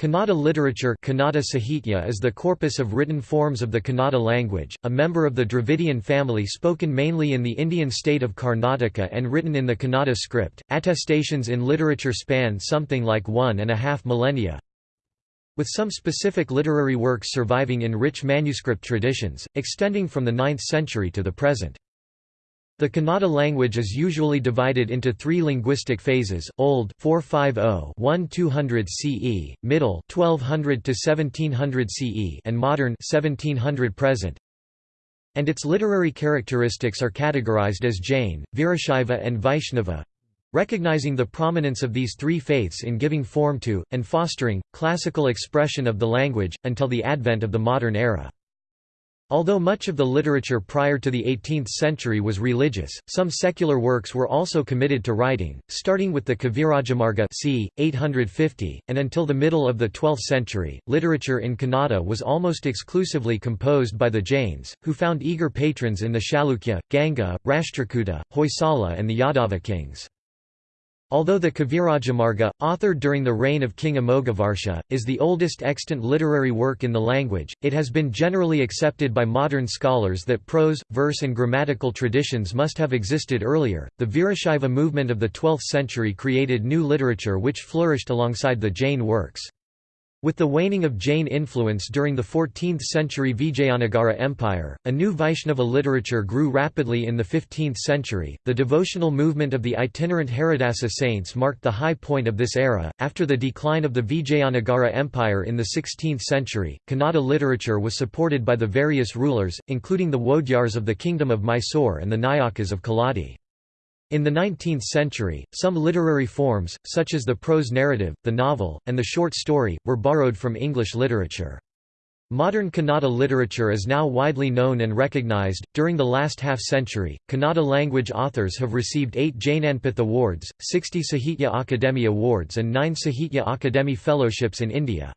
Kannada literature Kannada Sahitya is the corpus of written forms of the Kannada language, a member of the Dravidian family spoken mainly in the Indian state of Karnataka and written in the Kannada script. Attestations in literature span something like one and a half millennia, with some specific literary works surviving in rich manuscript traditions, extending from the 9th century to the present. The Kannada language is usually divided into three linguistic phases: Old 450-1200 CE, Middle 1200 to 1700 CE, and Modern 1700 present. And its literary characteristics are categorized as Jain, Virashaiva, and Vaishnava, recognizing the prominence of these three faiths in giving form to and fostering classical expression of the language until the advent of the modern era. Although much of the literature prior to the 18th century was religious, some secular works were also committed to writing, starting with the Kavirajamarga c. 850, and until the middle of the 12th century. Literature in Kannada was almost exclusively composed by the Jains, who found eager patrons in the Chalukya, Ganga, Rashtrakuta, Hoysala, and the Yadava kings. Although the Kavirajamarga, authored during the reign of King Amoghavarsha, is the oldest extant literary work in the language, it has been generally accepted by modern scholars that prose, verse, and grammatical traditions must have existed earlier. The Virashaiva movement of the 12th century created new literature which flourished alongside the Jain works. With the waning of Jain influence during the 14th-century Vijayanagara Empire, a new Vaishnava literature grew rapidly in the 15th century. The devotional movement of the itinerant Haridasa saints marked the high point of this era. After the decline of the Vijayanagara Empire in the 16th century, Kannada literature was supported by the various rulers, including the Wodeyars of the Kingdom of Mysore and the Nayakas of Keladi. In the 19th century, some literary forms, such as the prose narrative, the novel, and the short story, were borrowed from English literature. Modern Kannada literature is now widely known and recognized. During the last half century, Kannada language authors have received eight Jnanpith Awards, 60 Sahitya Akademi Awards, and nine Sahitya Akademi Fellowships in India.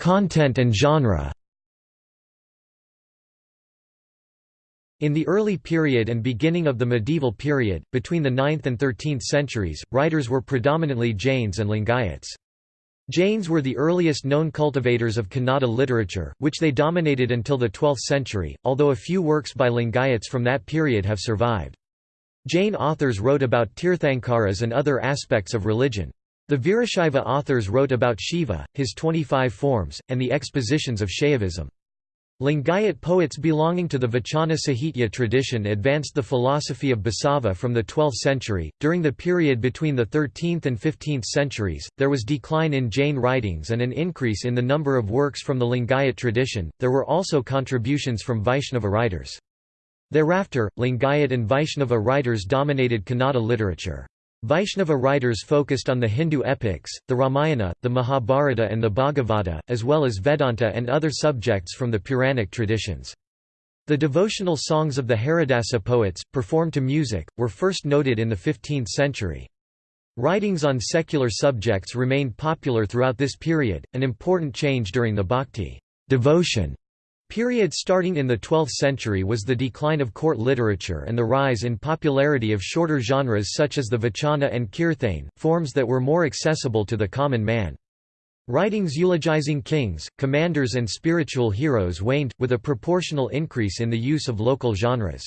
Content and genre In the early period and beginning of the medieval period, between the 9th and 13th centuries, writers were predominantly Jains and Lingayats. Jains were the earliest known cultivators of Kannada literature, which they dominated until the 12th century, although a few works by Lingayats from that period have survived. Jain authors wrote about Tirthankaras and other aspects of religion. The Virashaiva authors wrote about Shiva, his 25 forms, and the expositions of Shaivism. Lingayat poets belonging to the Vachana Sahitya tradition advanced the philosophy of Basava from the 12th century. During the period between the 13th and 15th centuries, there was decline in Jain writings and an increase in the number of works from the Lingayat tradition. There were also contributions from Vaishnava writers. Thereafter, Lingayat and Vaishnava writers dominated Kannada literature. Vaishnava writers focused on the Hindu epics, the Ramayana, the Mahabharata and the Bhagavata, as well as Vedanta and other subjects from the Puranic traditions. The devotional songs of the Haridasa poets, performed to music, were first noted in the 15th century. Writings on secular subjects remained popular throughout this period, an important change during the bhakti devotion Period starting in the 12th century was the decline of court literature and the rise in popularity of shorter genres such as the vachana and kirthane, forms that were more accessible to the common man. Writings eulogizing kings, commanders and spiritual heroes waned, with a proportional increase in the use of local genres.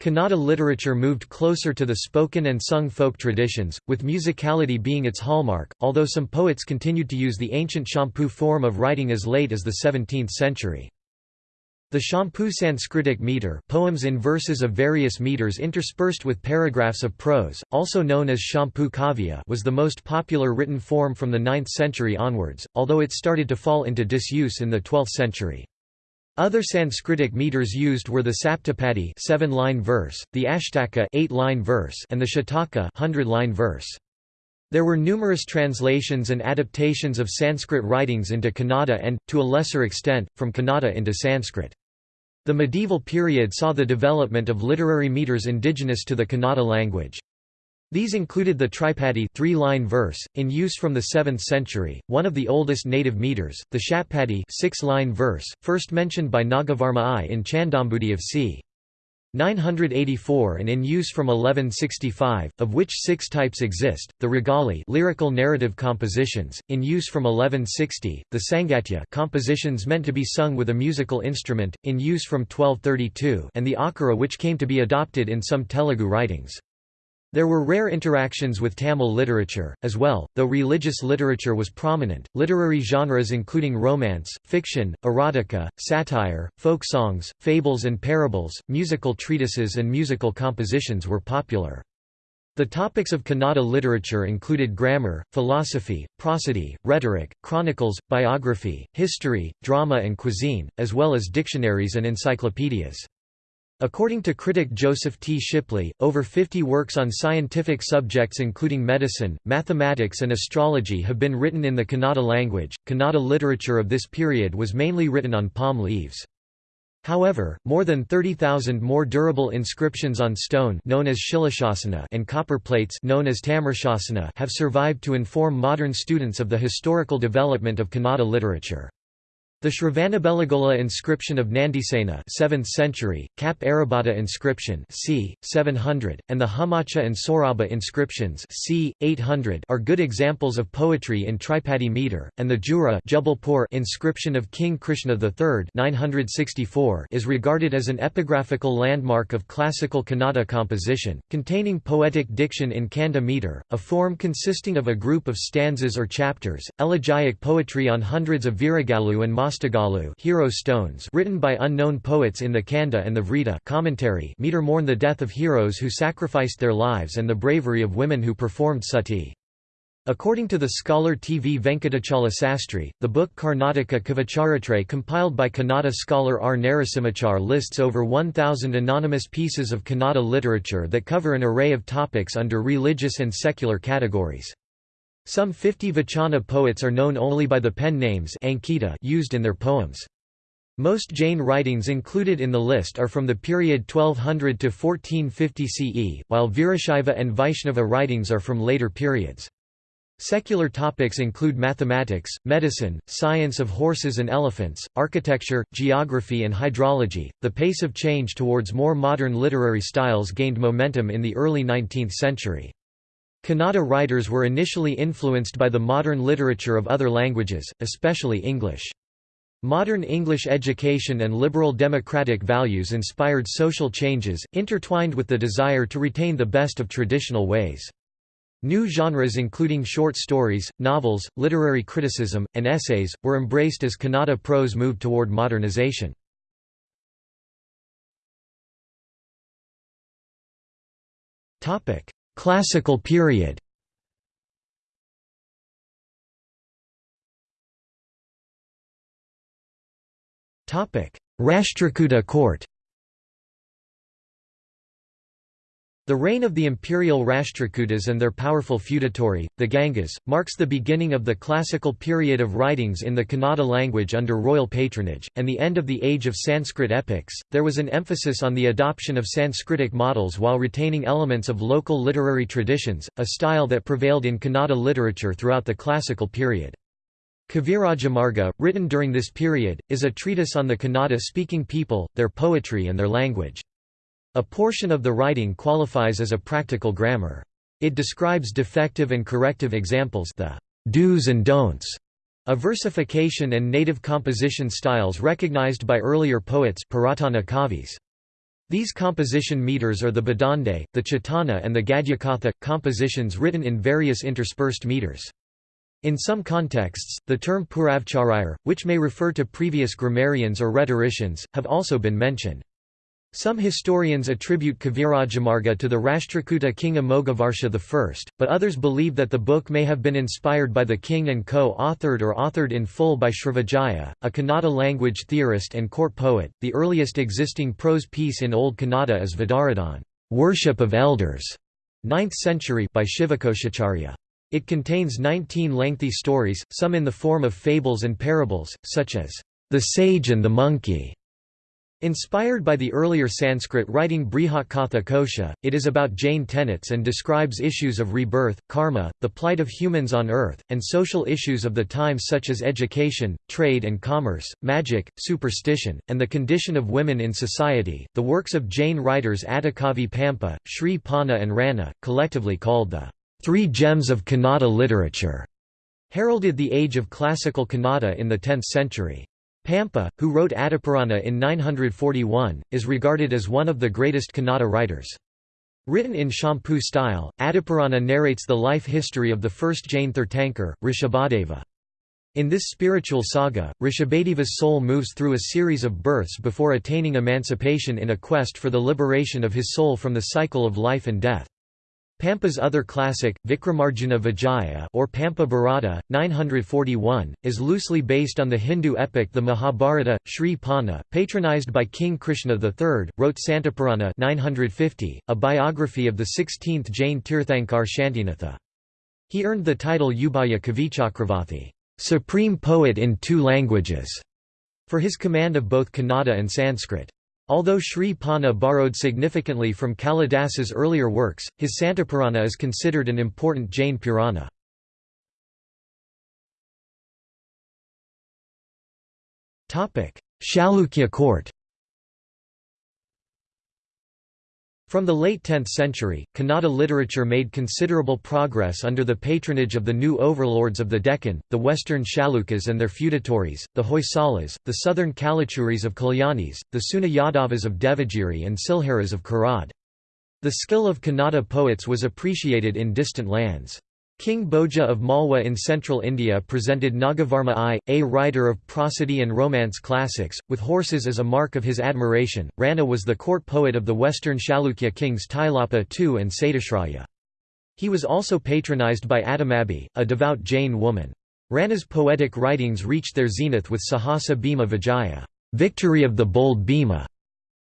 Kannada literature moved closer to the spoken and sung folk traditions, with musicality being its hallmark, although some poets continued to use the ancient Champu form of writing as late as the 17th century. The Champu Sanskritic meter poems in verses of various meters interspersed with paragraphs of prose, also known as Champu Kavya was the most popular written form from the 9th century onwards, although it started to fall into disuse in the 12th century. Other Sanskritic meters used were the Saptapadi 7-line verse, the Ashtaka 8-line verse, and the Shataka 100-line verse. There were numerous translations and adaptations of Sanskrit writings into Kannada and, to a lesser extent, from Kannada into Sanskrit. The medieval period saw the development of literary meters indigenous to the Kannada language. These included the tripadi three-line verse, in use from the 7th century, one of the oldest native meters, the shatpadi six-line verse, first mentioned by Nagavarma I in Chandambudi of c. 984 and in use from 1165, of which six types exist, the Ragali lyrical narrative compositions, in use from 1160, the Sangatya compositions meant to be sung with a musical instrument, in use from 1232 and the Akara which came to be adopted in some Telugu writings. There were rare interactions with Tamil literature, as well, though religious literature was prominent. Literary genres including romance, fiction, erotica, satire, folk songs, fables and parables, musical treatises, and musical compositions were popular. The topics of Kannada literature included grammar, philosophy, prosody, rhetoric, chronicles, biography, history, drama, and cuisine, as well as dictionaries and encyclopedias. According to critic Joseph T. Shipley, over 50 works on scientific subjects including medicine, mathematics and astrology have been written in the Kannada language. Kannada literature of this period was mainly written on palm leaves. However, more than 30,000 more durable inscriptions on stone known as Shilashasana and copper plates known as Tamrashasana have survived to inform modern students of the historical development of Kannada literature. The Shravanabelagola inscription of Nandisena 7th century, Kap Arabata inscription c. 700, and the Humacha and Soraba inscriptions c. 800 are good examples of poetry in Tripadi meter, and the Jura inscription of King Krishna III 964 is regarded as an epigraphical landmark of classical Kannada composition, containing poetic diction in Kanda meter, a form consisting of a group of stanzas or chapters, elegiac poetry on hundreds of Viragalu and Mostagalu hero stones written by unknown poets in the Kanda and the Vrita commentary meter mourn the death of heroes who sacrificed their lives and the bravery of women who performed sati. According to the scholar T. V. Venkatachala Sastry, the book Karnataka Kavicharite compiled by Kannada scholar R. Narasimhachar lists over 1,000 anonymous pieces of Kannada literature that cover an array of topics under religious and secular categories. Some 50 Vachana poets are known only by the pen names Ankita used in their poems. Most Jain writings included in the list are from the period 1200 to 1450 CE, while Virashaiva and Vaishnava writings are from later periods. Secular topics include mathematics, medicine, science of horses and elephants, architecture, geography, and hydrology. The pace of change towards more modern literary styles gained momentum in the early 19th century. Kannada writers were initially influenced by the modern literature of other languages, especially English. Modern English education and liberal democratic values inspired social changes, intertwined with the desire to retain the best of traditional ways. New genres including short stories, novels, literary criticism, and essays, were embraced as Kannada prose moved toward modernization. Classical period. Rashtrakuta court The reign of the imperial Rashtrakutas and their powerful feudatory, the Gangas, marks the beginning of the classical period of writings in the Kannada language under royal patronage, and the end of the age of Sanskrit epics. There was an emphasis on the adoption of Sanskritic models while retaining elements of local literary traditions, a style that prevailed in Kannada literature throughout the classical period. Kavirajamarga, written during this period, is a treatise on the Kannada-speaking people, their poetry and their language. A portion of the writing qualifies as a practical grammar. It describes defective and corrective examples the do's and don'ts of versification and native composition styles recognized by earlier poets Puratana Kavis. These composition meters are the Badande, the Chitana and the Gadyakatha, compositions written in various interspersed meters. In some contexts, the term Purvacharyar, which may refer to previous grammarians or rhetoricians, have also been mentioned. Some historians attribute Kavirajamarga to the Rashtrakuta king Amoghavarsha I, but others believe that the book may have been inspired by the king and co-authored or authored in full by Srivijaya, a Kannada language theorist and court poet. The earliest existing prose piece in Old Kannada is Vidaradhan, worship of elders, 9th century by Shivakoshacharya. It contains 19 lengthy stories, some in the form of fables and parables, such as the sage and the monkey, Inspired by the earlier Sanskrit writing Brihatkatha Kosha, it is about Jain tenets and describes issues of rebirth, karma, the plight of humans on earth, and social issues of the time such as education, trade and commerce, magic, superstition, and the condition of women in society. The works of Jain writers Adhikavi Pampa, Sri Ponna, and Ranna, collectively called the Three Gems of Kannada Literature, heralded the age of classical Kannada in the 10th century. Pampa, who wrote Adipurana in 941, is regarded as one of the greatest Kannada writers. Written in Champu style, Adipurana narrates the life history of the first Jain Tirthankar, Rishabhadeva. In this spiritual saga, Rishabhadeva's soul moves through a series of births before attaining emancipation in a quest for the liberation of his soul from the cycle of life and death. Pampa's other classic, Vikramarjuna Vijaya or Pampa Bharata, 941, is loosely based on the Hindu epic the Mahabharata. Sri Ponna, patronized by King Krishna III, wrote Shantipurana 950, a biography of the 16th Jain Tirthankar Shantinatha. He earned the title Ubhaya Kavichakravarti, supreme poet in two languages, for his command of both Kannada and Sanskrit. Although Sri Ponna borrowed significantly from Kalidasa's earlier works, his Shantipurana is considered an important Jain Purana. Chalukya court From the late 10th century, Kannada literature made considerable progress under the patronage of the new overlords of the Deccan, the western Chalukyas and their feudatories, the Hoysalas, the southern Kalachuris of Kalyanis, the Seuna Yadavas of Devagiri and Silharas of Karad. The skill of Kannada poets was appreciated in distant lands. King Bhoja of Malwa in central India presented Nagavarma I, a writer of prosody and romance classics, with horses as a mark of his admiration. Ranna was the court poet of the western Chalukya kings Tailapa II and Satyashraya. He was also patronized by Adamabi, a devout Jain woman. Ranna's poetic writings reached their zenith with Sahasa Bhima Vijaya, victory of the bold Bhima,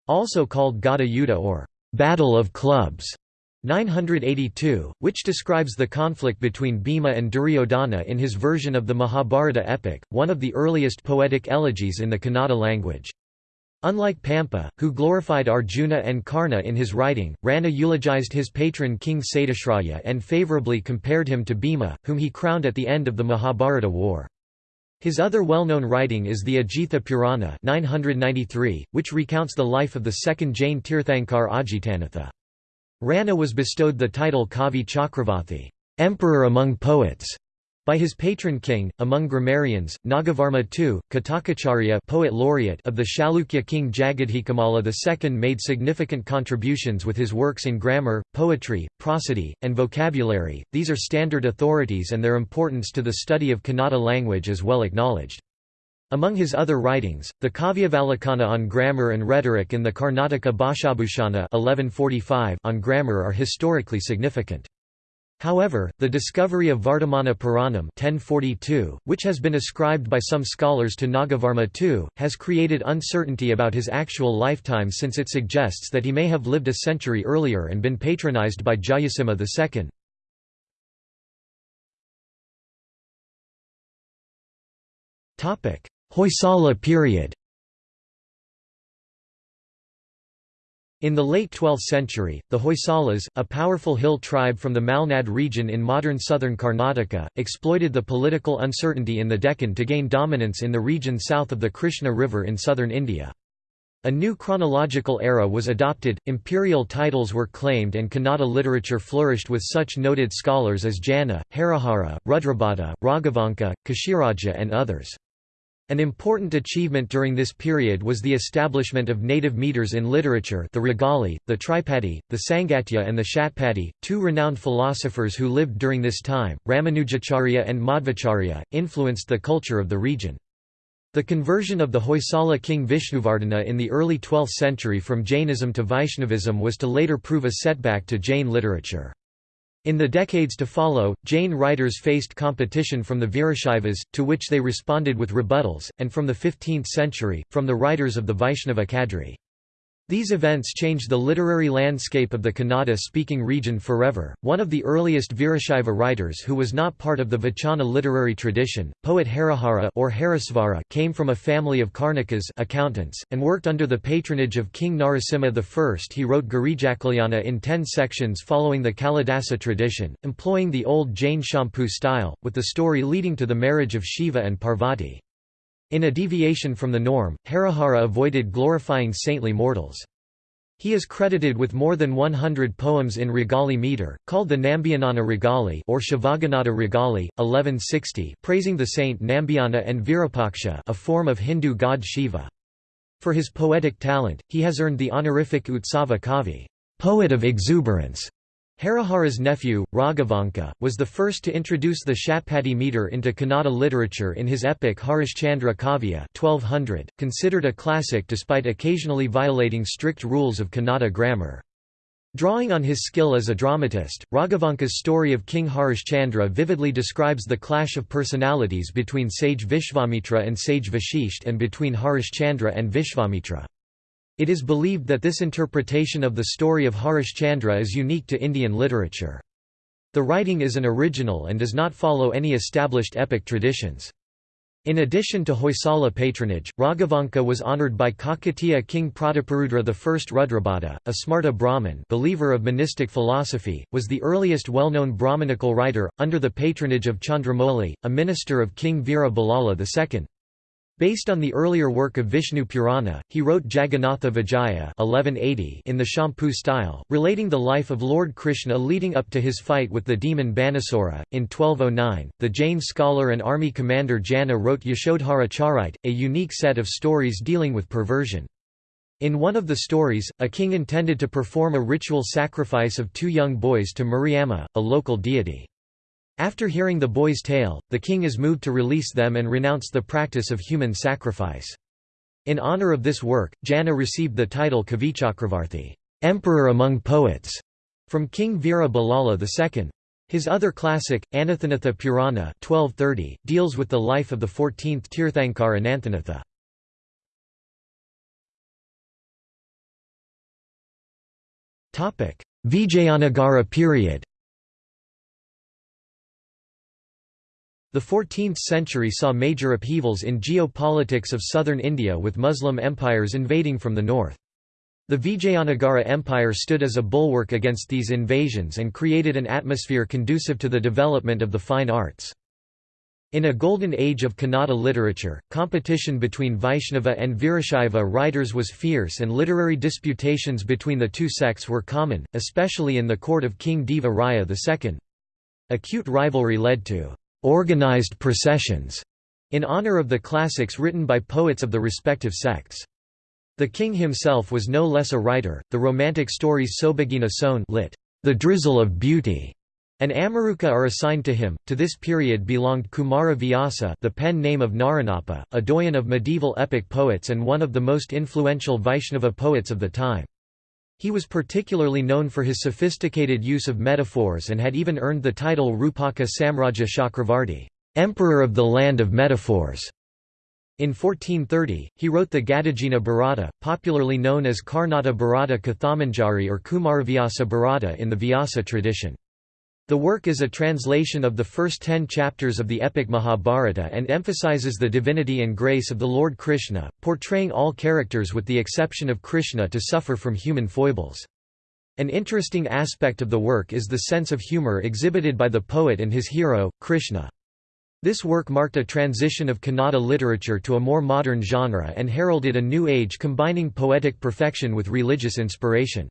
also called Gada Yuddha or Battle of Clubs. 982, which describes the conflict between Bhima and Duryodhana in his version of the Mahabharata epic, one of the earliest poetic elegies in the Kannada language. Unlike Pampa, who glorified Arjuna and Karna in his writing, Ranna eulogized his patron King Satyashraya and favorably compared him to Bhima, whom he crowned at the end of the Mahabharata war. His other well-known writing is the Ajitha Purana 993, which recounts the life of the second Jain Tirthankar Ajitanatha. Ranna was bestowed the title Kavi Chakravarti emperor among poets", by his patron king. Among grammarians, Nagavarma II, Katakacharya poet laureate of the Chalukya king Jagadekamalla II made significant contributions with his works in grammar, poetry, prosody, and vocabulary. These are standard authorities and their importance to the study of Kannada language is well acknowledged. Among his other writings, the Kavyavalokana on grammar and rhetoric and the Karnataka Bhashabhushana 1145 on grammar are historically significant. However, the discovery of Vardhamana Puranam 1042, which has been ascribed by some scholars to Nagavarma II, has created uncertainty about his actual lifetime since it suggests that he may have lived a century earlier and been patronized by Jayasimha II. Hoysala period In the late 12th century, the Hoysalas, a powerful hill tribe from the Malnad region in modern southern Karnataka, exploited the political uncertainty in the Deccan to gain dominance in the region south of the Krishna River in southern India. A new chronological era was adopted, imperial titles were claimed and Kannada literature flourished with such noted scholars as Janna, Harihara, Rudrabhata, Raghavanka, Kashiraja and others. An important achievement during this period was the establishment of native meters in literature the Ragale, the Tripadi, the Sangatya and the Shatpadi, two renowned philosophers who lived during this time, Ramanujacharya and Madhvacharya, influenced the culture of the region. The conversion of the Hoysala king Vishnuvardhana in the early 12th century from Jainism to Vaishnavism was to later prove a setback to Jain literature. In the decades to follow, Jain writers faced competition from the Virashaivas, to which they responded with rebuttals, and from the 15th century, from the writers of the Vaishnava Kadri. These events changed the literary landscape of the Kannada-speaking region forever. One of the earliest Virashaiva writers who was not part of the Vachana literary tradition, poet Harihara or Harisvara, came from a family of Karnakas accountants, and worked under the patronage of King Narasimha I. He wrote Girijakalyan in ten sections following the Kalidasa tradition, employing the old Jain Champu style, with the story leading to the marriage of Shiva and Parvati. In a deviation from the norm, Harihara avoided glorifying saintly mortals. He is credited with more than 100 poems in Ragale meter, called the Nambiyanana Ragale or Shivaganada Ragale, 1160, praising the saint Nambiyana and Virupaksha, a form of Hindu god Shiva. For his poetic talent, he has earned the honorific Utsava Kavi, poet of exuberance, Harihara's nephew, Raghavanka, was the first to introduce the Shatpadi meter into Kannada literature in his epic Harishchandra Kavya 1200, considered a classic despite occasionally violating strict rules of Kannada grammar. Drawing on his skill as a dramatist, Raghavanka's story of King Harishchandra vividly describes the clash of personalities between sage Vishvamitra and sage Vashisht and between Harishchandra and Vishvamitra. It is believed that this interpretation of the story of Harishchandra is unique to Indian literature. The writing is an original and does not follow any established epic traditions. In addition to Hoysala patronage, Raghavanka was honoured by Kakatiya king Prataparudra I. Rudrabhata, a Smarta Brahmin believer of monistic philosophy, was the earliest well-known Brahmanical writer, under the patronage of Chandramouli, a minister of King Veera II. Based on the earlier work of Vishnu Purana, he wrote Jagannatha Vijaya 1180 in the Champu style, relating the life of Lord Krishna leading up to his fight with the demon Banasura. In 1209, the Jain scholar and army commander Janna wrote Yashodhara Charite, a unique set of stories dealing with perversion. In one of the stories, a king intended to perform a ritual sacrifice of two young boys to Mariamma, a local deity. After hearing the boy's tale, the king is moved to release them and renounce the practice of human sacrifice. In honor of this work, Janna received the title Kavichakravarthi Emperor among Poets", from King Veera Ballala II. His other classic, Ananthanatha Purana 1230, deals with the life of the 14th Tirthankar Ananthanatha. Vijayanagara period The 14th century saw major upheavals in geopolitics of southern India with Muslim empires invading from the north. The Vijayanagara Empire stood as a bulwark against these invasions and created an atmosphere conducive to the development of the fine arts. In a golden age of Kannada literature, competition between Vaishnava and Virashaiva writers was fierce and literary disputations between the two sects were common, especially in the court of King Deva Raya II. Acute rivalry led to organized processions in honor of the classics written by poets of the respective sects. The king himself was no less a writer. The romantic stories Sobhagina Son lit. The Drizzle of Beauty and Amaruka are assigned to him. To this period belonged Kumara Vyasa, the pen name of Naranappa, a doyen of medieval epic poets and one of the most influential Vaishnava poets of the time. He was particularly known for his sophisticated use of metaphors and had even earned the title Rupaka Samraja Chakravarti, Emperor of the Land of Metaphors. In 1430, he wrote the Gadagina Bharata, popularly known as Karnata Bharata Kathamanjari or Kumaravyasa Bharata in the Vyasa tradition. The work is a translation of the first ten chapters of the epic Mahabharata and emphasizes the divinity and grace of the Lord Krishna, portraying all characters with the exception of Krishna to suffer from human foibles. An interesting aspect of the work is the sense of humor exhibited by the poet and his hero, Krishna. This work marked a transition of Kannada literature to a more modern genre and heralded a new age combining poetic perfection with religious inspiration.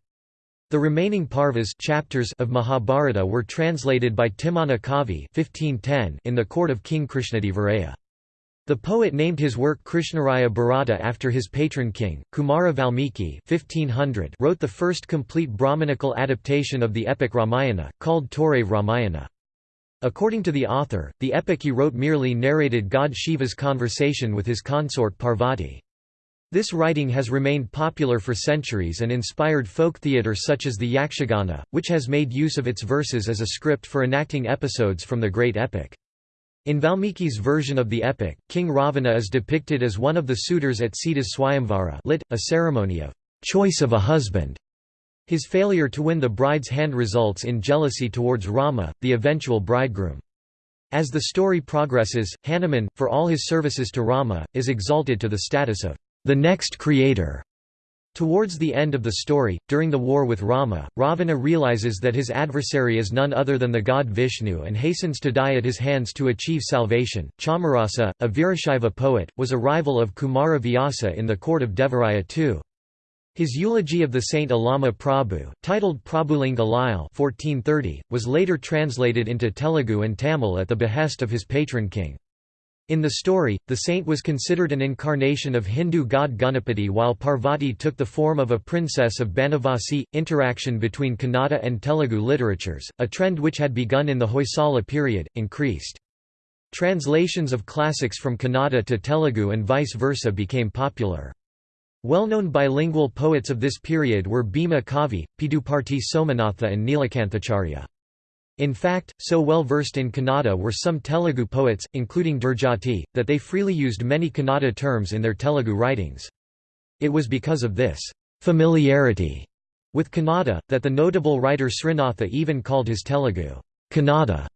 The remaining parvas chapters of Mahabharata were translated by Timmana Kavi 1510 in the court of King Krishnadevaraya. The poet named his work Krishnaraya Bharata after his patron king. Kumara Valmiki 1500 wrote the first complete Brahmanical adaptation of the epic Ramayana, called Torave Ramayana. According to the author, the epic he wrote merely narrated god Shiva's conversation with his consort Parvati. This writing has remained popular for centuries and inspired folk theatre such as the Yakshagana, which has made use of its verses as a script for enacting episodes from the great epic. In Valmiki's version of the epic, King Ravana is depicted as one of the suitors at Sita's Swayamvara lit, a ceremony of choice of a husband. His failure to win the bride's hand results in jealousy towards Rama, the eventual bridegroom. As the story progresses, Hanuman, for all his services to Rama, is exalted to the status of the next creator. Towards the end of the story, during the war with Rama, Ravana realizes that his adversary is none other than the god Vishnu and hastens to die at his hands to achieve salvation. Chamarasa, a Virashaiva poet, was a rival of Kumara Vyasa in the court of Devaraya II. His eulogy of the saint Allama Prabhu, titled Prabhulinga Lile 1430, was later translated into Telugu and Tamil at the behest of his patron king. In the story, the saint was considered an incarnation of Hindu god Ganapati while Parvati took the form of a princess of Banavasi. Interaction between Kannada and Telugu literatures, a trend which had begun in the Hoysala period, increased. Translations of classics from Kannada to Telugu and vice versa became popular. Well-known bilingual poets of this period were Bhima Kavi, Piduparti Somanatha and Nilakanthacharya. In fact, so well versed in Kannada were some Telugu poets, including Durjati, that they freely used many Kannada terms in their Telugu writings. It was because of this familiarity with Kannada, that the notable writer Srinatha even called his Telugu Kannada.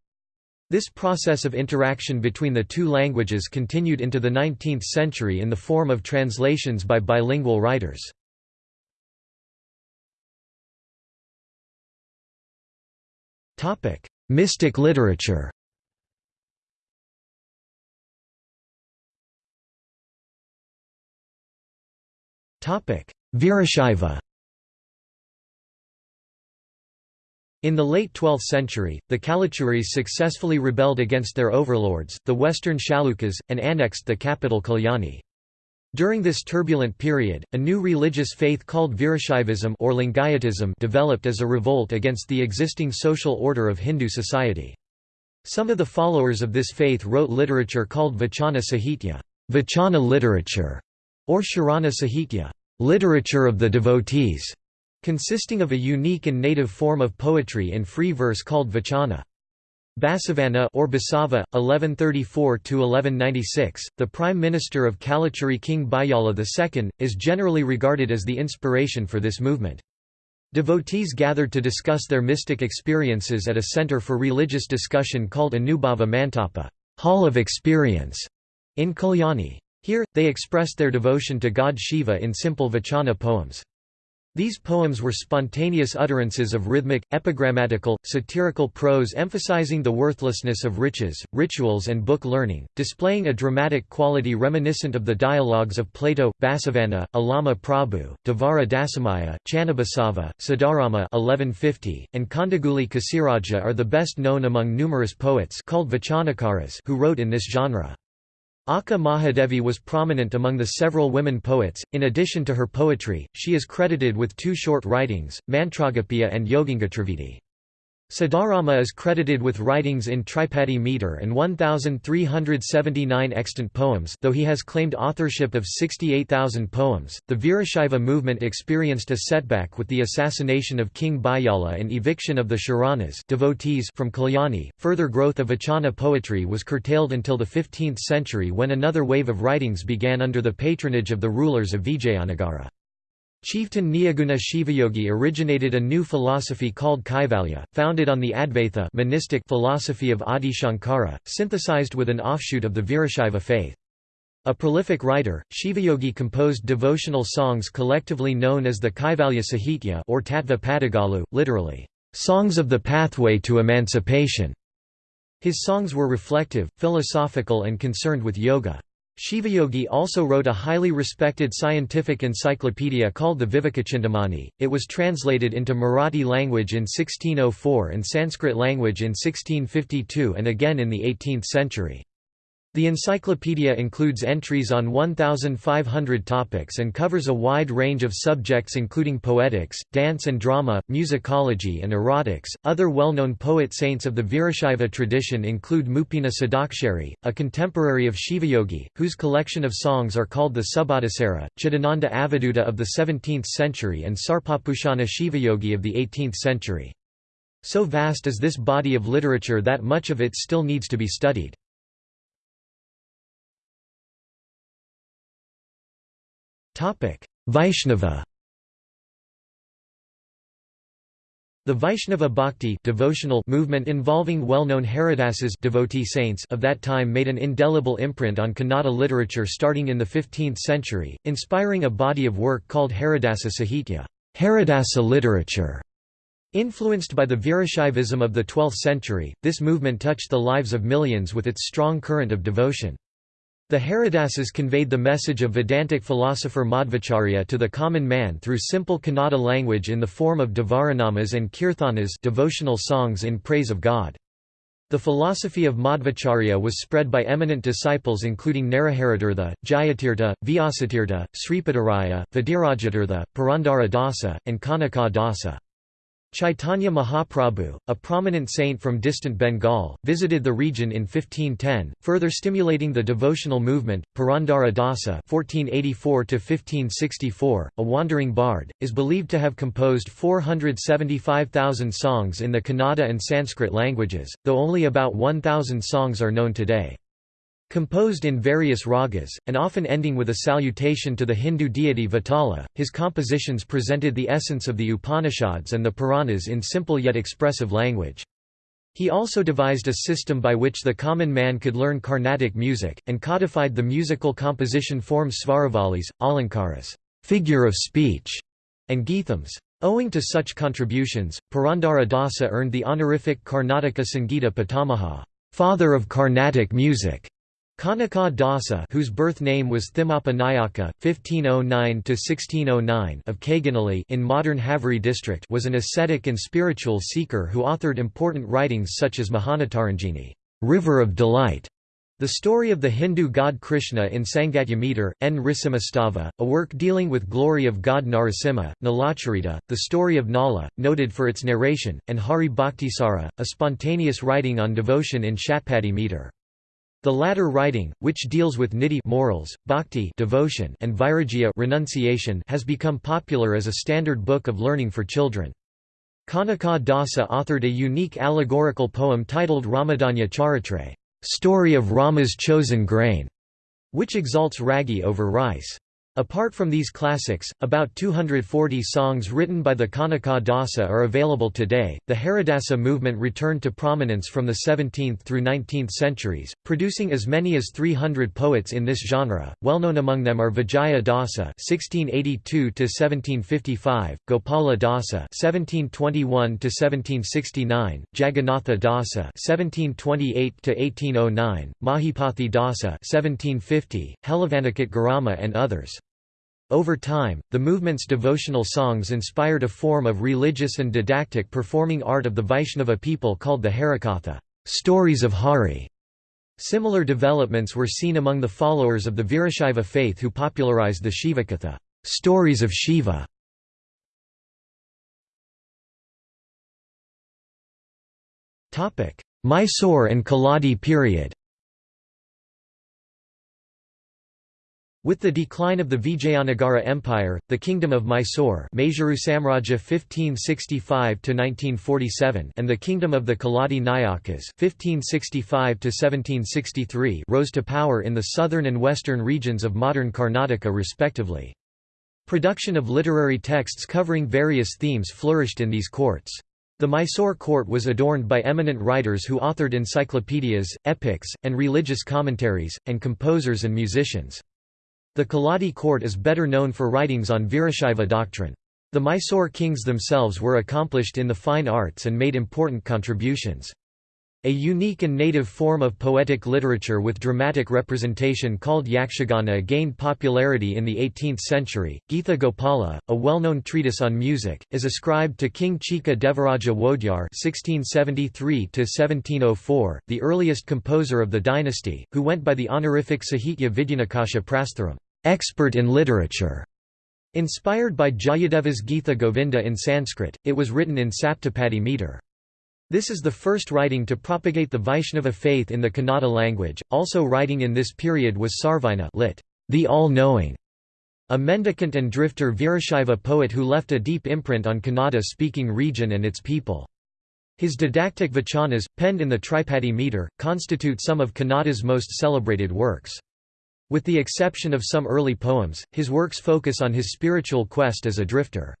This process of interaction between the two languages continued into the 19th century in the form of translations by bilingual writers. Mystic literature. Topic: Virashaiva. In the late 12th century, the Kalachuris successfully rebelled against their overlords, the western Chalukyas, and annexed the capital Kalyani. During this turbulent period, a new religious faith called Virashaivism or Lingayatism developed as a revolt against the existing social order of Hindu society. Some of the followers of this faith wrote literature called Vachana Sahitya, Vachana literature, or Sharana Sahitya, literature of the devotees consisting of a unique and native form of poetry in free verse called vachana. Basavana or Basava, 1134–1196, the prime minister of Kalachuri King Bijjala II, is generally regarded as the inspiration for this movement. Devotees gathered to discuss their mystic experiences at a center for religious discussion called Anubhava Mantapa Hall of Experience", in Kalyani. Here, they expressed their devotion to god Shiva in simple vachana poems. These poems were spontaneous utterances of rhythmic, epigrammatical, satirical prose emphasizing the worthlessness of riches, rituals and book learning, displaying a dramatic quality reminiscent of the dialogues of Plato, Basavana, Allama Prabhu, Devara Dasimayya, Channabasava, Siddharama 1150, and Kandaguli Kasiraja are the best known among numerous poets called Vachanakaras who wrote in this genre. Akka Mahadevi was prominent among the several women poets. In addition to her poetry, she is credited with two short writings, Mantragopika and Yogangatrividi. Siddharama is credited with writings in Tripadi meter and 1,379 extant poems though he has claimed authorship of 68,000 poems. The Virashaiva movement experienced a setback with the assassination of King Bijjala and eviction of the Sharanas devotees from Kalyani. Further growth of Vachana poetry was curtailed until the 15th century when another wave of writings began under the patronage of the rulers of Vijayanagara. Chieftain Nijaguna Shivayogi originated a new philosophy called Kaivalya, founded on the Advaita monistic philosophy of Adi Shankara, synthesized with an offshoot of the Virashaiva faith. A prolific writer, Shivayogi composed devotional songs collectively known as the Kaivalya Sahitya or Tattva Padagalu, literally, "...songs of the pathway to emancipation." His songs were reflective, philosophical and concerned with yoga. Shivayogi also wrote a highly respected scientific encyclopedia called the Vivekachintamani. It was translated into Marathi language in 1604 and Sanskrit language in 1652 and again in the 18th century. The encyclopedia includes entries on 1,500 topics and covers a wide range of subjects including poetics, dance and drama, musicology, and erotics. Other well known poet saints of the Virashaiva tradition include Mupina Sadakshari, a contemporary of Shivayogi, whose collection of songs are called the Subhadasara, Chidananda Avaduta of the 17th century, and Sarpabhushana Shivayogi of the 18th century. So vast is this body of literature that much of it still needs to be studied. Vaishnava The Vaishnava Bhakti devotional movement involving well-known Haridasas devotee saints of that time made an indelible imprint on Kannada literature starting in the 15th century, inspiring a body of work called Haridasa Sahitya Haridasa literature". Influenced by the Virashaivism of the 12th century, this movement touched the lives of millions with its strong current of devotion. The Haridasas conveyed the message of Vedantic philosopher Madhvacharya to the common man through simple Kannada language in the form of Devaranamas and Kirthanas devotional songs in praise of God. The philosophy of Madhvacharya was spread by eminent disciples including Naraharitirtha, Jayatirtha, Vyasatirtha, Sripadaraya, Vadirajatirtha, Purandara Dasa, and Kanaka Dasa. Chaitanya Mahaprabhu, a prominent saint from distant Bengal, visited the region in 1510, further stimulating the devotional movement. Purandara Dasa (1484–1564), a wandering bard, is believed to have composed 475,000 songs in the Kannada and Sanskrit languages, though only about 1,000 songs are known today. Composed in various ragas, and often ending with a salutation to the Hindu deity Vitala, his compositions presented the essence of the Upanishads and the Puranas in simple yet expressive language. He also devised a system by which the common man could learn Carnatic music, and codified the musical composition forms svaravalis, alankaras figure of speech", and geethams. Owing to such contributions, Purandara Dasa earned the honorific Karnataka Sangita Pitamaha father of Carnatic music", Kanaka Dasa whose birth name was Thimmappa Nayaka, 1509–1609 of Kaganali in modern Haveri district was an ascetic and spiritual seeker who authored important writings such as Mohanatarangini River of Delight", the story of the Hindu god Krishna in Sangatya meter, N. Risimastava, a work dealing with glory of god Narasimha, Nalacharita, the story of Nala, noted for its narration, and Hari Bhaktisara, a spontaneous writing on devotion in Shatpadi meter. The latter writing, which deals with niti morals, bhakti devotion and vairagya renunciation has become popular as a standard book of learning for children. Kanaka Dasa authored a unique allegorical poem titled Ramadanya Charitra story of Rama's chosen grain", which exalts ragi over rice. Apart from these classics, about 240 songs written by the Kanaka Dasa are available today. The Haridasa movement returned to prominence from the 17th through 19th centuries, producing as many as 300 poets in this genre. Well known among them are Vijaya Dasa (1682–1755), Gopala Dasa (1721–1769), Jagannatha Dasa (1728–1809), Mahipathi Dasa (1750), Hellavanikat Garama, and others. Over time, the movement's devotional songs inspired a form of religious and didactic performing art of the Vaishnava people called the Harikatha stories of Hari". Similar developments were seen among the followers of the Virashaiva faith who popularized the Shivakatha stories of Shiva". Mysore and Keladi period With the decline of the Vijayanagara Empire, the Kingdom of Mysore Mysuru Samrajya 1565 and the Kingdom of the Keladi Nayakas (1565–1763) rose to power in the southern and western regions of modern Karnataka respectively. Production of literary texts covering various themes flourished in these courts. The Mysore court was adorned by eminent writers who authored encyclopedias, epics, and religious commentaries, and composers and musicians. The Keladi court is better known for writings on Virashaiva doctrine. The Mysore kings themselves were accomplished in the fine arts and made important contributions. A unique and native form of poetic literature with dramatic representation called Yakshagana gained popularity in the 18th century. Geetha Gopala, a well-known treatise on music, is ascribed to King Chika Devaraja Wodeyar (1673–1704), the earliest composer of the dynasty, who went by the honorific Sahitya Vidyanakasha Prastharam expert in literature. Inspired by Jayadeva's Gita Govinda in Sanskrit, it was written in Saptapadi meter. This is the first writing to propagate the Vaishnava faith in the Kannada language. Also writing in this period was Sarvajna lit. The All-Knowing, a mendicant and drifter Virashaiva poet who left a deep imprint on Kannada-speaking region and its people. His didactic vachanas, penned in the Tripadi meter, constitute some of Kannada's most celebrated works. With the exception of some early poems, his works focus on his spiritual quest as a drifter.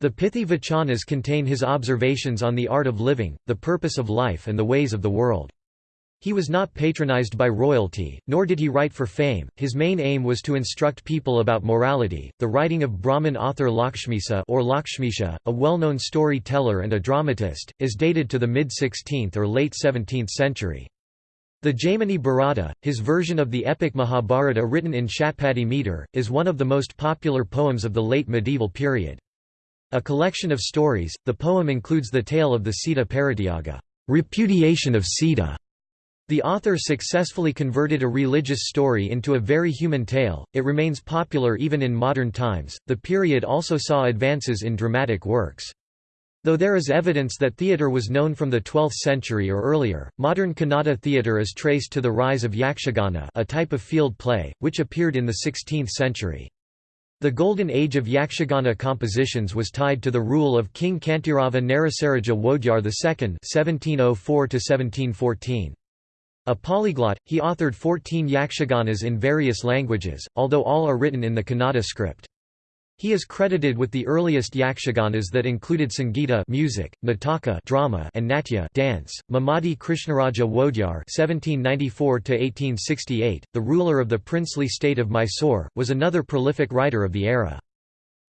The Pithy Vachanas contain his observations on the art of living, the purpose of life and the ways of the world. He was not patronized by royalty, nor did he write for fame. His main aim was to instruct people about morality. The writing of Brahmin author Lakshmisa or Lakshmisha, a well-known story-teller and a dramatist, is dated to the mid-16th or late 17th century. The Jaimini Bharata, his version of the epic Mahabharata written in Shatpadi meter, is one of the most popular poems of the late medieval period. A collection of stories, the poem includes the tale of the Sita Parityaga, repudiation of Sita, the author successfully converted a religious story into a very human tale. It remains popular even in modern times. The period also saw advances in dramatic works. Though there is evidence that theatre was known from the 12th century or earlier, modern Kannada theatre is traced to the rise of yakshagana, a type of field play, which appeared in the 16th century. The golden age of yakshagana compositions was tied to the rule of King Kantirava Narasaraja Wodeyar II (1704–1714). A polyglot, he authored 14 yakshaganas in various languages, although all are written in the Kannada script. He is credited with the earliest yakshaganas that included Sangeeta music, Nataka drama, and Natya dance. Mummadi Krishnaraja Wodeyar (1794–1868), the ruler of the princely state of Mysore, was another prolific writer of the era.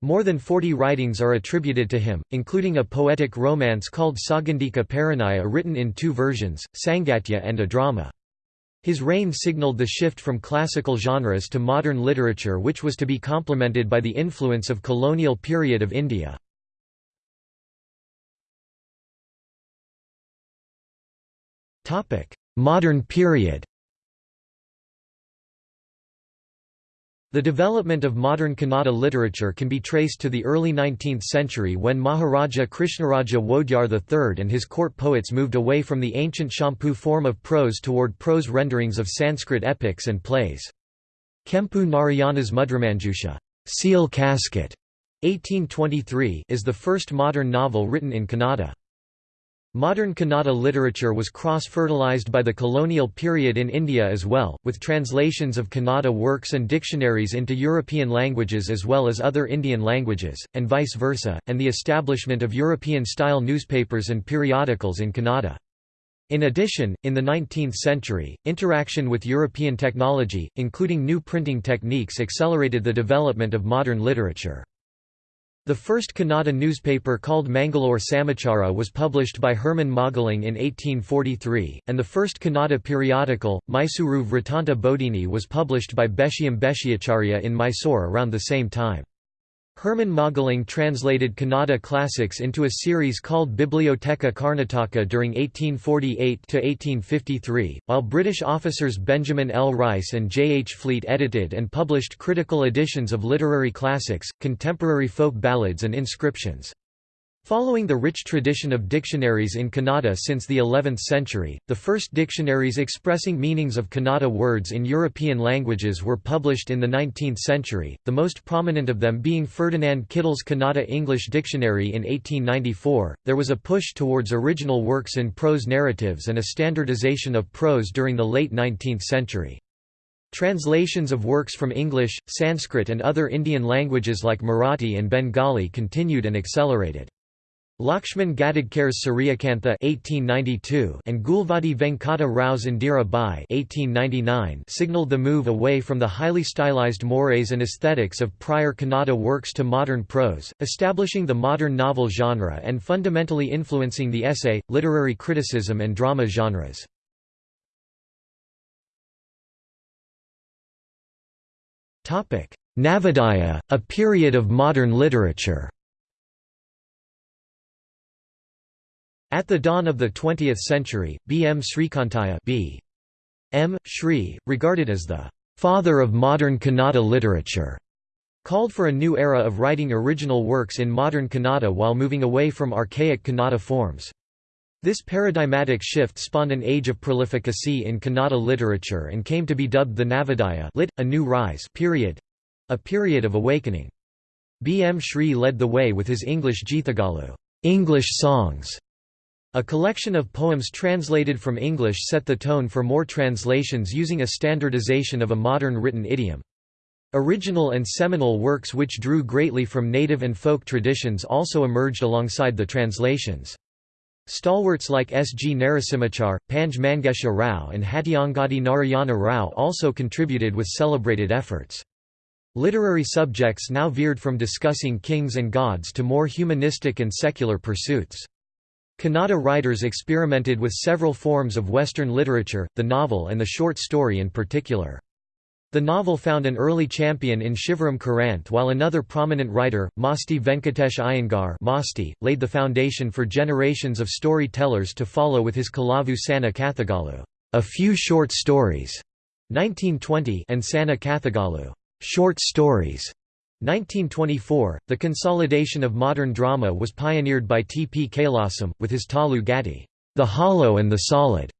More than 40 writings are attributed to him, including a poetic romance called Saugandika Parinaya written in two versions, Sangatya and a drama. His reign signaled the shift from classical genres to modern literature which was to be complemented by the influence of colonial period of India. Modern period The development of modern Kannada literature can be traced to the early 19th century when Maharaja Krishnaraja Wodeyar III and his court poets moved away from the ancient Champu form of prose toward prose renderings of Sanskrit epics and plays. Kempu Narayana's Mudramanjusha Seal Casket, 1823 is the first modern novel written in Kannada. Modern Kannada literature was cross-fertilized by the colonial period in India as well, with translations of Kannada works and dictionaries into European languages as well as other Indian languages, and vice versa, and the establishment of European-style newspapers and periodicals in Kannada. In addition, in the 19th century, interaction with European technology, including new printing techniques accelerated the development of modern literature. The first Kannada newspaper called Mangalore Samachara was published by Herman Mögling in 1843, and the first Kannada periodical, Mysuru Vrittanta Bodhini was published by Bhashyam Bhashyacharya in Mysore around the same time. Herman Mögling translated Kannada classics into a series called Bibliotheca Carnatica during 1848–1853, while British officers Benjamin L. Rice and J. H. Fleet edited and published critical editions of literary classics, contemporary folk ballads and inscriptions. Following the rich tradition of dictionaries in Kannada since the 11th century, the first dictionaries expressing meanings of Kannada words in European languages were published in the 19th century, the most prominent of them being Ferdinand Kittel's Kannada English Dictionary in 1894. There was a push towards original works in prose narratives and a standardization of prose during the late 19th century. Translations of works from English, Sanskrit and other Indian languages like Marathi and Bengali continued and accelerated. Lakshman Gadagkar's Suryakantha (1892) and Gulvadi Venkata Rao's Indira Bai (1899) signaled the move away from the highly stylized mores and aesthetics of prior Kannada works to modern prose, establishing the modern novel genre and fundamentally influencing the essay, literary criticism and drama genres. Topic: Navodaya, a period of modern literature. At the dawn of the 20th century, B. M. Srikantaiah B. M. Shri, regarded as the «father of modern Kannada literature», called for a new era of writing original works in modern Kannada while moving away from archaic Kannada forms. This paradigmatic shift spawned an age of prolificacy in Kannada literature and came to be dubbed the Navodaya lit, a new rise period—a period of awakening. B. M. Shri led the way with his English Geethagalu English songs", a collection of poems translated from English set the tone for more translations using a standardization of a modern written idiom. Original and seminal works which drew greatly from native and folk traditions also emerged alongside the translations. Stalwarts like S. G. Narasimhachar, Panje Mangesha Rao and Hattiangadi Narayana Rao also contributed with celebrated efforts. Literary subjects now veered from discussing kings and gods to more humanistic and secular pursuits. Kannada writers experimented with several forms of Western literature, the novel and the short story in particular. The novel found an early champion in Shivaram Karanth while another prominent writer, Masti Venkatesh Iyengar Masti, laid the foundation for generations of storytellers to follow with his Kalavu Sanna Kathagalu a few short stories, 1920 and Sanna Kathagalu short stories, 1924. The consolidation of modern drama was pioneered by T. P. Kailasam, with his Talu Gati, The Hollow and the Solid,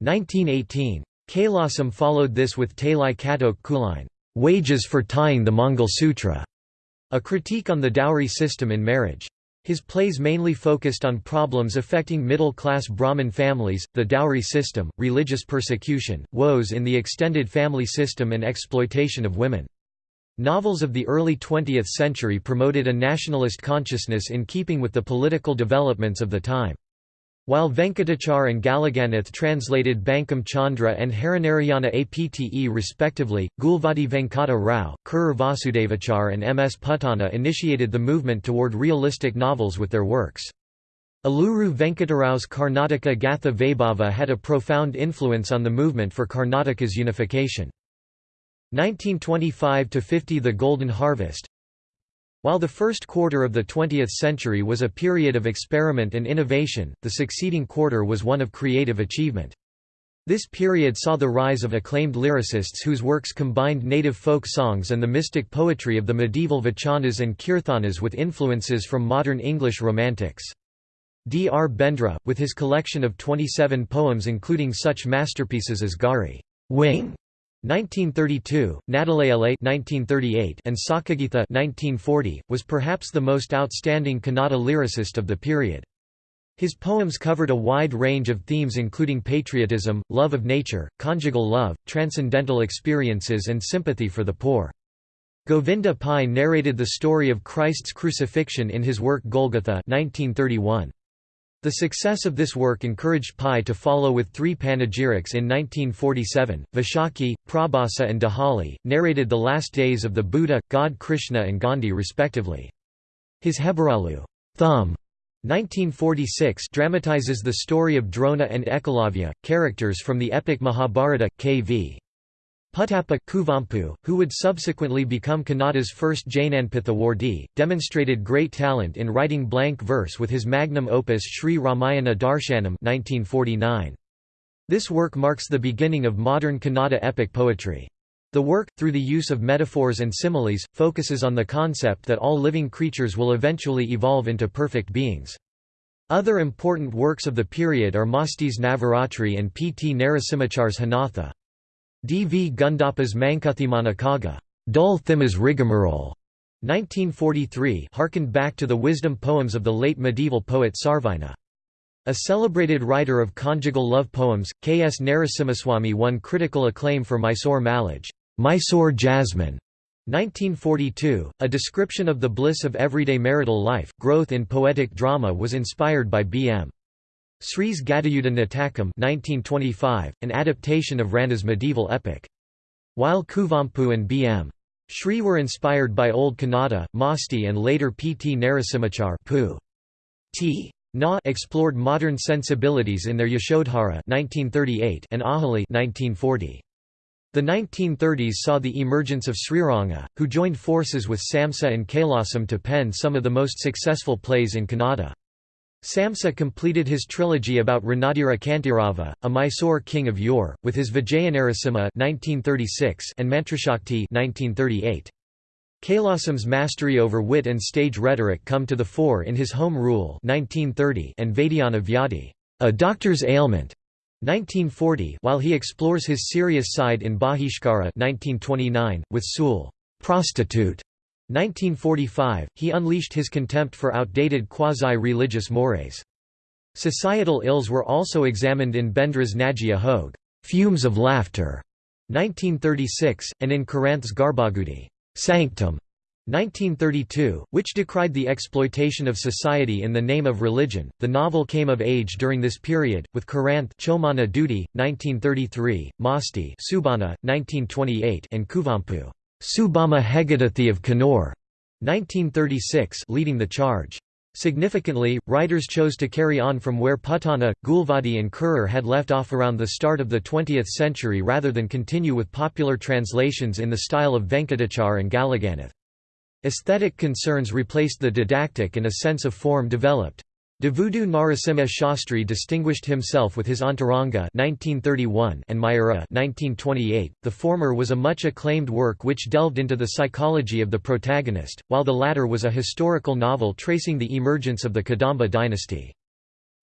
1918. Kailasam followed this with Talai Katok Kulain, Wages for Tying the Mangal Sutra, a critique on the dowry system in marriage. His plays mainly focused on problems affecting middle-class Brahmin families, the dowry system, religious persecution, woes in the extended family system and exploitation of women. Novels of the early 20th century promoted a nationalist consciousness in keeping with the political developments of the time. While Venkatachar and Galaganath translated Bankim Chandra and Harinarayana Apte respectively, Gulvadi Venkata Rao, Kurur Vasudevachar and M. S. Puttanna initiated the movement toward realistic novels with their works. Aluru Venkatarao's Karnataka Gatha Vaibhava had a profound influence on the movement for Karnataka's unification. 1925–50 The Golden Harvest while the first quarter of the 20th century was a period of experiment and innovation, the succeeding quarter was one of creative achievement. This period saw the rise of acclaimed lyricists whose works combined native folk songs and the mystic poetry of the medieval vachanas and kirthanas with influences from modern English romantics. D. R. Bendre, with his collection of 27 poems including such masterpieces as Gari Wing 1932, Nadalayale 1938 and Sakagitha 1940, was perhaps the most outstanding Kannada lyricist of the period. His poems covered a wide range of themes including patriotism, love of nature, conjugal love, transcendental experiences and sympathy for the poor. Govinda Pai narrated the story of Christ's crucifixion in his work Golgotha 1931. The success of this work encouraged Pai to follow with three panegyrics in 1947. Vaishakhi, Prabhasa, and Dahali narrated the last days of the Buddha, God Krishna, and Gandhi respectively. His Hebaralu thumb, 1946 dramatizes the story of Drona and Ekalavya, characters from the epic Mahabharata. K.V. Puttappa Kuvempu, who would subsequently become Kannada's first Jnanpith demonstrated great talent in writing blank verse with his magnum opus Sri Ramayana Darshanam 1949. This work marks the beginning of modern Kannada epic poetry. The work, through the use of metaphors and similes, focuses on the concept that all living creatures will eventually evolve into perfect beings. Other important works of the period are Masti's Navaratri and P. T. Narasimhachar's Hanatha. D. V. Gundappa's Mankuthimmana Kagga Dull Thima's rigmarole", 1943 harkened back to the wisdom poems of the late medieval poet Sarvajna. A celebrated writer of conjugal love poems, K. S. Narasimhaswamy won critical acclaim for Mysore Mallige Mysore Jasmine", 1942, a description of the bliss of everyday marital life. Growth in poetic drama was inspired by B. M. Sri's Gadayuddha Natakam 1925, an adaptation of Ranna's medieval epic. While Kuvempu and B.M. Sri were inspired by Old Kannada, Masti and later P. T. Narasimhachar Pu. T. Na explored modern sensibilities in their Yashodhara 1938 and Ahali 1940. The 1930s saw the emergence of Sriranga, who joined forces with Samsa and Kailasam to pen some of the most successful plays in Kannada. Samsa completed his trilogy about Ranadira Kantirava, a Mysore king of yore, with his Vijayanarasimha and Mantrashakti 1938. Kailasam's mastery over wit and stage rhetoric come to the fore in his Home Rule 1930 and Vaidyana Vyadi, a doctor's ailment, 1940 while he explores his serious side in Bahishkara 1929, with Sool prostitute", 1945, he unleashed his contempt for outdated quasi-religious mores. Societal ills were also examined in Bendre's Nageya Hoge, Fumes of Laughter, 1936, and in Karanth's Garbhagudi Sanctum, 1932, which decried the exploitation of society in the name of religion. The novel came of age during this period, with Karanth Chomana Dudi, 1933, Masti Subbanna, 1928, and Kuvempu Subbamma Heggaditi of Kannur, 1936, leading the charge. Significantly, writers chose to carry on from where Puttanna, Gulvadi and Kurur had left off around the start of the 20th century rather than continue with popular translations in the style of Venkatachar and Galaganath. Aesthetic concerns replaced the didactic and a sense of form developed. Devudu Narasimha Shastri distinguished himself with his Antaranga 1931 and Mayura 1928. The former was a much acclaimed work which delved into the psychology of the protagonist, while the latter was a historical novel tracing the emergence of the Kadamba dynasty.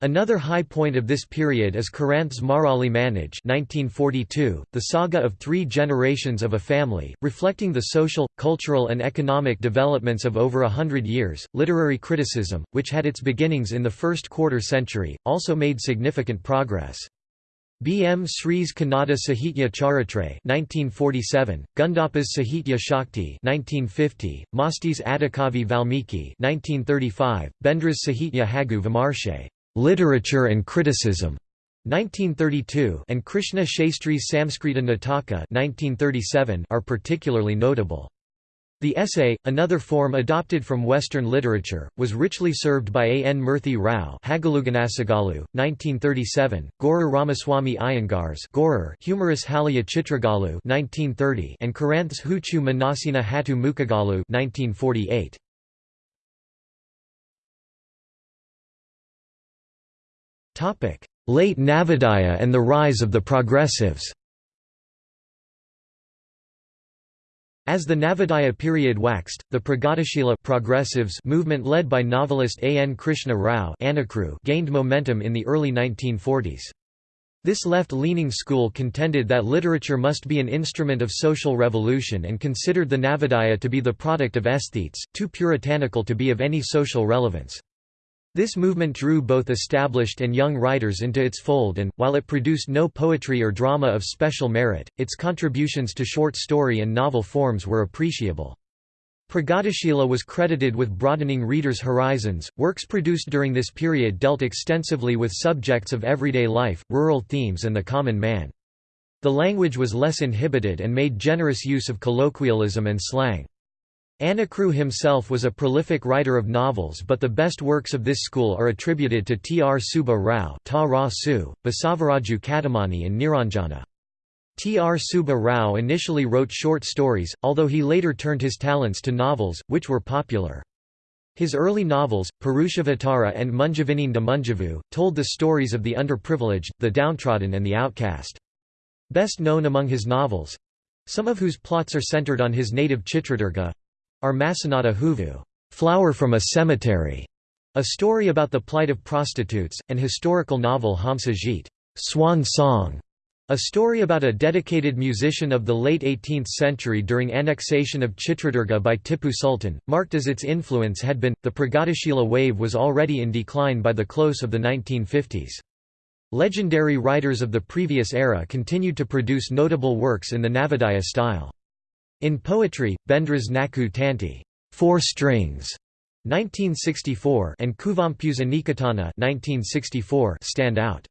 Another high point of this period is Karanth's Marali Mannige 1942, the saga of three generations of a family, reflecting the social, cultural and economic developments of over a hundred years. Literary criticism, which had its beginnings in the first quarter century, also made significant progress. B. M. Sri's Kannada Sahitya Charitra 1947, Gundappa's Sahitya Shakti 1950, Masti's Adikavi Valmiki 1935, Bendre's Sahitya Hagu Vimarshe Literature and Criticism 1932 and Krishna Shastri's Samskrita Nataka 1937 are particularly notable. The essay, another form adopted from Western literature, was richly served by A. N. Murthy Rao Hagaluganasagalu, 1937, Gorur Ramaswamy Iyengar's Gorur Humorous Halaya Chitragalu 1930 and Karanth's Huchu Manasina Hatu Mukagalu 1948. Late Navodaya and the rise of the progressives As the Navodaya period waxed, the Pragatishila progressives movement led by novelist A. N. Krishna Rao gained momentum in the early 1940s. This left-leaning school contended that literature must be an instrument of social revolution and considered the Navodaya to be the product of aesthetes, too puritanical to be of any social relevance. This movement drew both established and young writers into its fold and, while it produced no poetry or drama of special merit, its contributions to short story and novel forms were appreciable. Pragatishila was credited with broadening readers' horizons. Works produced during this period dealt extensively with subjects of everyday life, rural themes, and the common man. The language was less inhibited and made generous use of colloquialism and slang. Anakru himself was a prolific writer of novels but the best works of this school are attributed to T. R. Subba Rao Ta Ra Su, Basavaraju Kattimani and Niranjana. T. R. Subba Rao initially wrote short stories, although he later turned his talents to novels, which were popular. His early novels, Purushavatara and Munjavininda Munjavu, told the stories of the underprivileged, the downtrodden and the outcast. Best known among his novels—some of whose plots are centered on his native Chitradurga, are Masanada Huvu, Flower from a Cemetery, a story about the plight of prostitutes, and historical novel Hamsageethe, Swan Song, a story about a dedicated musician of the late 18th century during annexation of Chitradurga by Tipu Sultan, marked as its influence had been, the Pragatishila wave was already in decline by the close of the 1950s. Legendary writers of the previous era continued to produce notable works in the Navodaya style. In poetry, Bendre's Naku Tanti four strings", 1964 and Kuvempu's Anikethana 1964 stand out.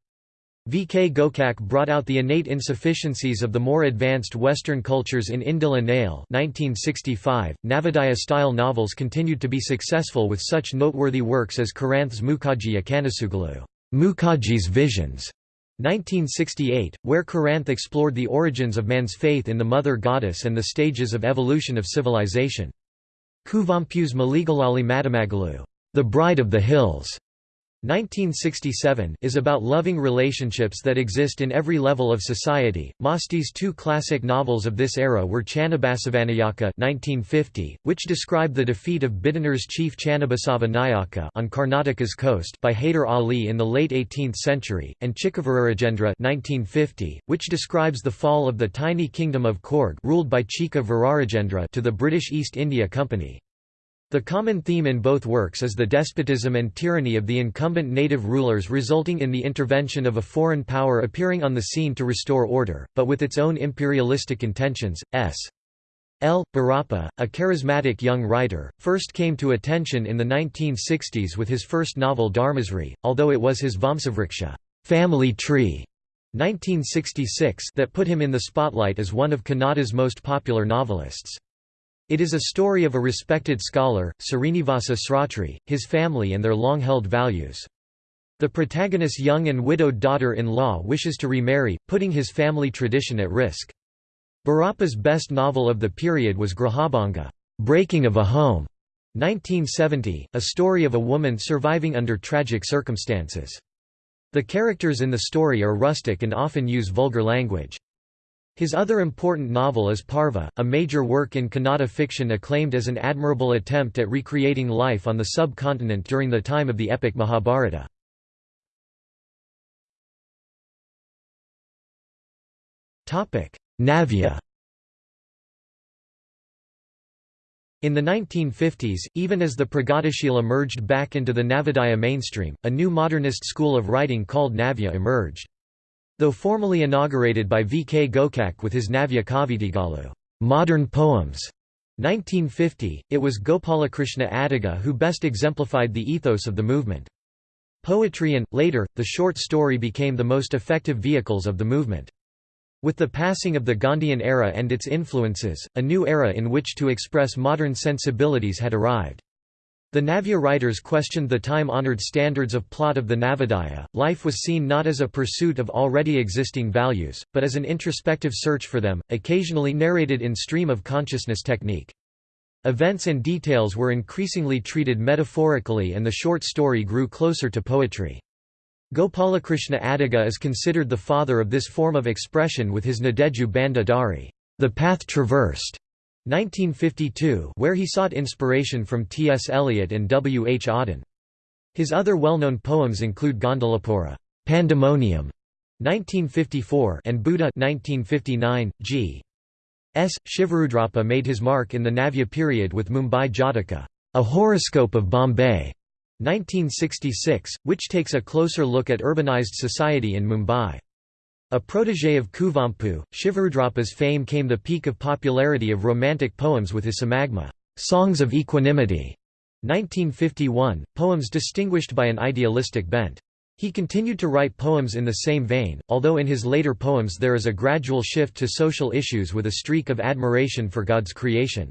V. K. Gokak brought out the innate insufficiencies of the more advanced Western cultures in Indila Nail 1965. Navodaya-style novels continued to be successful with such noteworthy works as Karanth's Mukhaji Akanasugalu Mukhaji's Visions, 1968, where Karanth explored the origins of man's faith in the mother goddess and the stages of evolution of civilization. Kuvempu's Malegalalli Madumagalu, The Bride of the Hills, 1967 is about loving relationships that exist in every level of society. Masti's two classic novels of this era were Channabasavanayaka 1950, which described the defeat of Bidanur's chief Channabasava Nayaka on Karnataka's coast by Haider Ali in the late 18th century, and Chikkavirarajendra 1950, which describes the fall of the tiny kingdom of Coorg, ruled by Virarajendra to the British East India Company. The common theme in both works is the despotism and tyranny of the incumbent native rulers resulting in the intervention of a foreign power appearing on the scene to restore order, but with its own imperialistic intentions. S. L. Bhyrappa, a charismatic young writer, first came to attention in the 1960s with his first novel Dharmasri, although it was his Vamsavriksha family tree", 1966 that put him in the spotlight as one of Kannada's most popular novelists. It is a story of a respected scholar, Srinivasa Shrotri, his family and their long-held values. The protagonist's young and widowed daughter-in-law wishes to remarry, putting his family tradition at risk. Bhyrappa's best novel of the period was Grahabhanga Breaking of a Home, 1970, a story of a woman surviving under tragic circumstances. The characters in the story are rustic and often use vulgar language. His other important novel is Parva, a major work in Kannada fiction acclaimed as an admirable attempt at recreating life on the subcontinent during the time of the epic Mahabharata. Navya In the 1950s, even as the Pragatishila merged back into the Navodaya mainstream, a new modernist school of writing called Navya emerged. Though formally inaugurated by V. K. Gokak with his Navya Kavitigalu modern poems", 1950, it was Gopalakrishna Adiga who best exemplified the ethos of the movement. Poetry and, later, the short story became the most effective vehicles of the movement. With the passing of the Gandhian era and its influences, a new era in which to express modern sensibilities had arrived. The Navya writers questioned the time-honored standards of plot of the Navodaya. Life was seen not as a pursuit of already existing values, but as an introspective search for them, occasionally narrated in stream of consciousness technique. Events and details were increasingly treated metaphorically and the short story grew closer to poetry. Gopalakrishna Adiga is considered the father of this form of expression with his Nadedu Banda Dari, the path traversed, 1952 where he sought inspiration from T. S. Eliot and W. H. Auden. His other well-known poems include Gondalapura Pandemonium, 1954 and Buddha 1959. G. S. Shivarudrappa made his mark in the Navya period with Mumbai Jataka, a horoscope of Bombay, 1966, which takes a closer look at urbanized society in Mumbai. A protégé of Kuvempu, Shivarudrappa's fame came the peak of popularity of romantic poems with his Samagma Songs of Equanimity", 1951, poems distinguished by an idealistic bent. He continued to write poems in the same vein, although in his later poems there is a gradual shift to social issues with a streak of admiration for God's creation.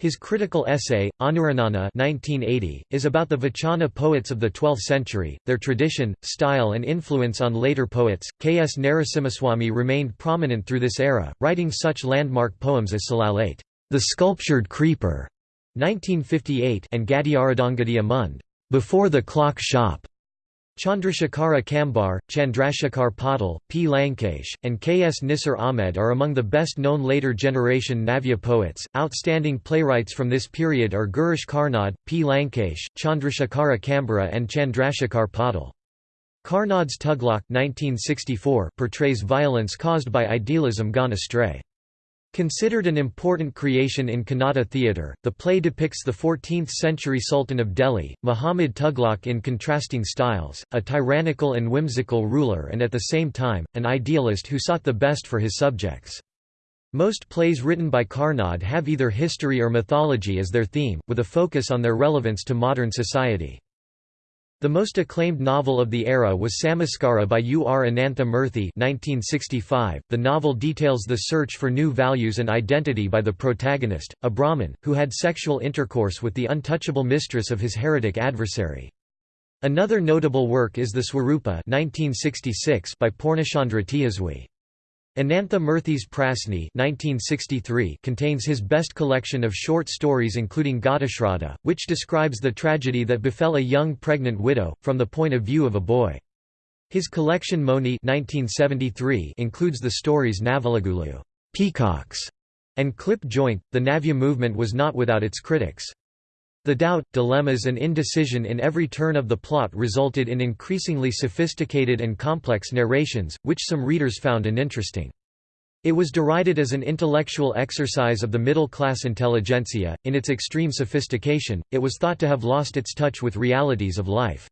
His critical essay, Anuranana 1980, is about the Vachana poets of the 12th century, their tradition, style and influence on later poets. K. S. Narasimhaswamy remained prominent through this era, writing such landmark poems as Salalate, The Sculptured Creeper, 1958 and Gadiyaradangadiya Mund, Before the Clock Shop, Chandrashekhara Kambar, Chandrashekhar Patil, P. Lankesh, and K. S. Nisar Ahmed are among the best known later generation Navya poets. Outstanding playwrights from this period are Girish Karnad, P. Lankesh, Chandrashekhara Kambara, and Chandrashekhar Patil. Karnad's Tughlaq 1964 portrays violence caused by idealism gone astray. Considered an important creation in Kannada theatre, the play depicts the 14th-century Sultan of Delhi, Muhammad Tughlaq in contrasting styles, a tyrannical and whimsical ruler and at the same time, an idealist who sought the best for his subjects. Most plays written by Karnad have either history or mythology as their theme, with a focus on their relevance to modern society. The most acclaimed novel of the era was Samskara by U. R. Anantha Murthy 1965. .The novel details the search for new values and identity by the protagonist, a Brahmin, who had sexual intercourse with the untouchable mistress of his heretic adversary. Another notable work is the Swarupa 1966 by Purnachandra Tejaswi. Anantha Murthy's Prasni 1963 contains his best collection of short stories including Ghatashraddha, which describes the tragedy that befell a young pregnant widow, from the point of view of a boy. His collection Moni 1973 includes the stories Navalagulu Peacocks", and Clip Joint. The Navya movement was not without its critics. The doubt, dilemmas and indecision in every turn of the plot resulted in increasingly sophisticated and complex narrations, which some readers found uninteresting. It was derided as an intellectual exercise of the middle-class intelligentsia. In its extreme sophistication, it was thought to have lost its touch with realities of life.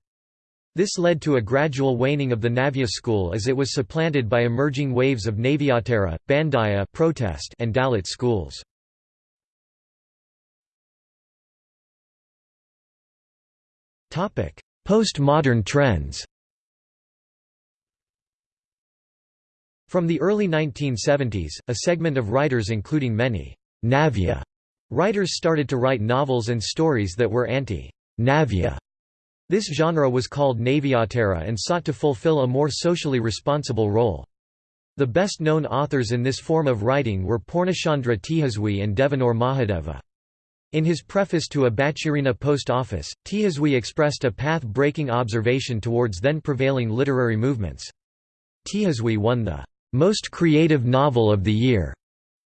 This led to a gradual waning of the Navya school as it was supplanted by emerging waves of Navyotara, Bandaya protest and Dalit schools. Postmodern trends From the early 1970s, a segment of writers including many Navya writers started to write novels and stories that were anti-Navya. This genre was called Navyotara and sought to fulfill a more socially responsible role. The best-known authors in this form of writing were Purnachandra Tejaswi and Devanur Mahadeva. In his preface to a Bachirina post office, Tejaswi expressed a path-breaking observation towards then prevailing literary movements. Tejaswi won the most creative novel of the year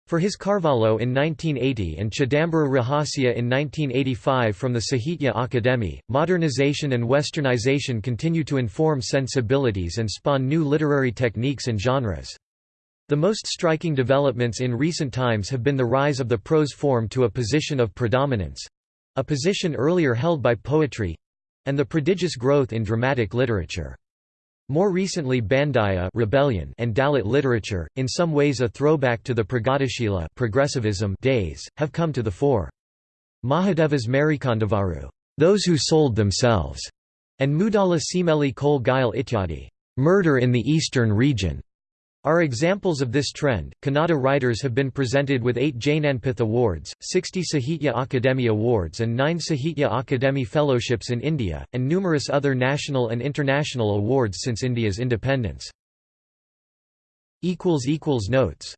for his Carvalho in 1980 and Chidambara Rahasya in 1985 from the Sahitya Akademi, modernization and westernization continue to inform sensibilities and spawn new literary techniques and genres. The most striking developments in recent times have been the rise of the prose form to a position of predominance—a position earlier held by poetry—and the prodigious growth in dramatic literature. More recently Bandaya rebellion and Dalit literature, in some ways a throwback to the Pragatishila progressivism days, have come to the fore. Mahadeva's Marikandavaru those who sold themselves, and Mudala Simeli Kol Gail Ityadi murder in the eastern region, are examples of this trend. Kannada writers have been presented with eight Jnanpith Awards, 60 Sahitya Akademi Awards, and nine Sahitya Akademi Fellowships in India, and numerous other national and international awards since India's independence. Notes